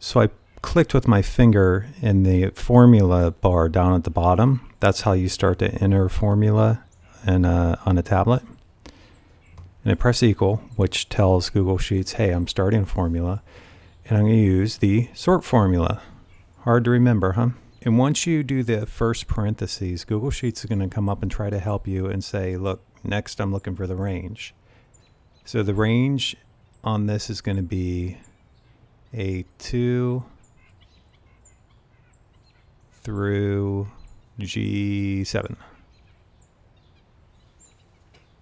So I clicked with my finger in the formula bar down at the bottom. That's how you start to enter formula in a, on a tablet. And I press equal, which tells Google Sheets, hey, I'm starting a formula. And I'm going to use the sort formula. Hard to remember, huh? And once you do the first parentheses, Google Sheets is going to come up and try to help you and say, look, next I'm looking for the range. So the range on this is going to be a 2 through G7.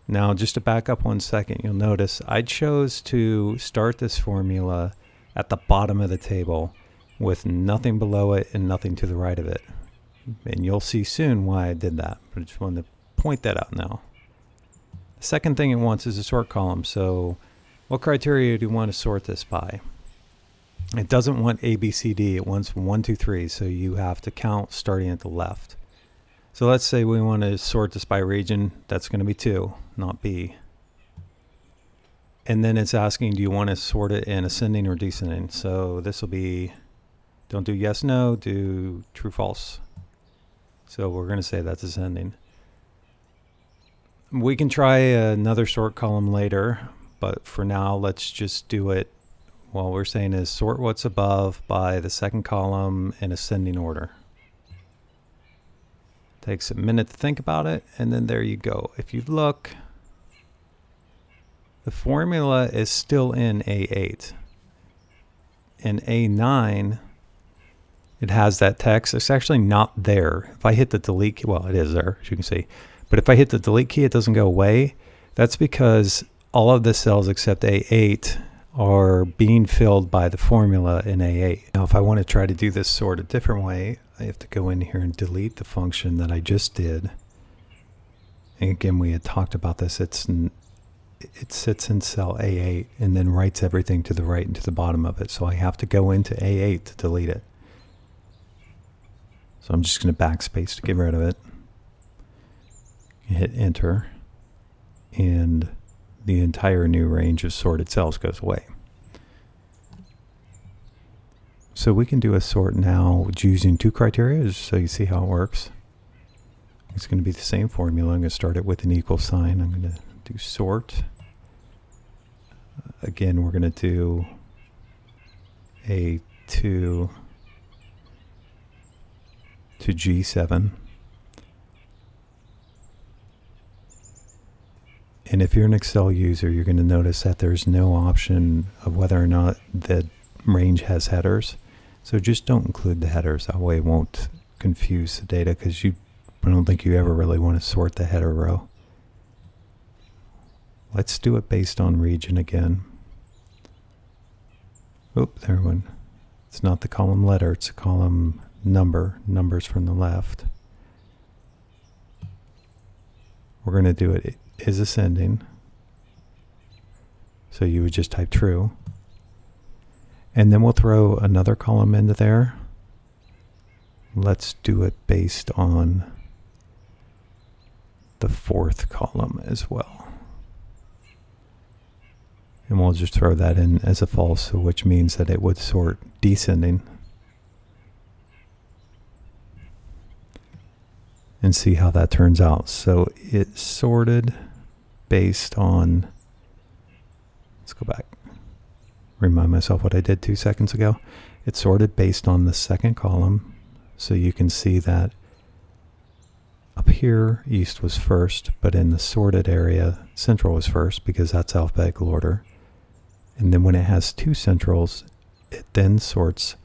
Now, just to back up one second, you'll notice I chose to start this formula at the bottom of the table with nothing below it and nothing to the right of it. And you'll see soon why I did that, but I just wanted to point that out now. The second thing it wants is a sort column. So what criteria do you want to sort this by? It doesn't want A, B, C, D. It wants one, two, three. So you have to count starting at the left. So let's say we want to sort this by region. That's going to be 2, not B. And then it's asking, do you want to sort it in ascending or descending? So this will be, don't do yes, no, do true, false. So we're going to say that's ascending. We can try another sort column later, but for now, let's just do it. What we're saying is sort what's above by the second column in ascending order. Takes a minute to think about it, and then there you go. If you look, the formula is still in A8. In A9, it has that text. It's actually not there. If I hit the delete key, well, it is there, as you can see. But if I hit the delete key, it doesn't go away. That's because all of the cells except A8 are being filled by the formula in A8. Now, if I want to try to do this sort a different way, I have to go in here and delete the function that I just did. And again, we had talked about this. It's it sits in cell A8 and then writes everything to the right and to the bottom of it. So I have to go into A8 to delete it. So I'm just going to backspace to get rid of it. Hit enter and the entire new range of sorted cells goes away. So we can do a sort now using two criteria so you see how it works. It's going to be the same formula. I'm going to start it with an equal sign. I'm going to do sort. Again, we're going to do a 2 to G7. And if you're an Excel user, you're going to notice that there's no option of whether or not the range has headers. So just don't include the headers. That way it won't confuse the data because you I don't think you ever really want to sort the header row. Let's do it based on region again. Oop, there one. It's not the column letter, it's a column number, numbers from the left. We're going to do it, it is ascending. So you would just type true. And then we'll throw another column into there. Let's do it based on the fourth column as well. And we'll just throw that in as a false, which means that it would sort descending. And see how that turns out. So it sorted based on, let's go back remind myself what I did two seconds ago. It's sorted based on the second column. So you can see that up here, east was first, but in the sorted area, central was first because that's alphabetical order. And then when it has two centrals, it then sorts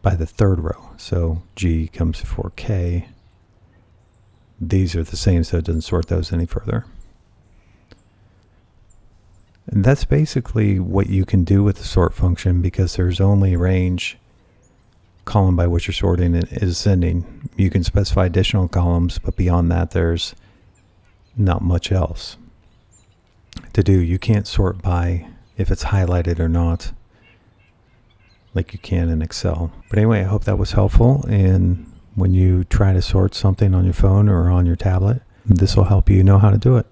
by the third row. So G comes before K. These are the same, so it doesn't sort those any further. And that's basically what you can do with the sort function because there's only a range column by which you're sorting is ascending. You can specify additional columns, but beyond that, there's not much else to do. You can't sort by if it's highlighted or not like you can in Excel. But anyway, I hope that was helpful. And when you try to sort something on your phone or on your tablet, this will help you know how to do it.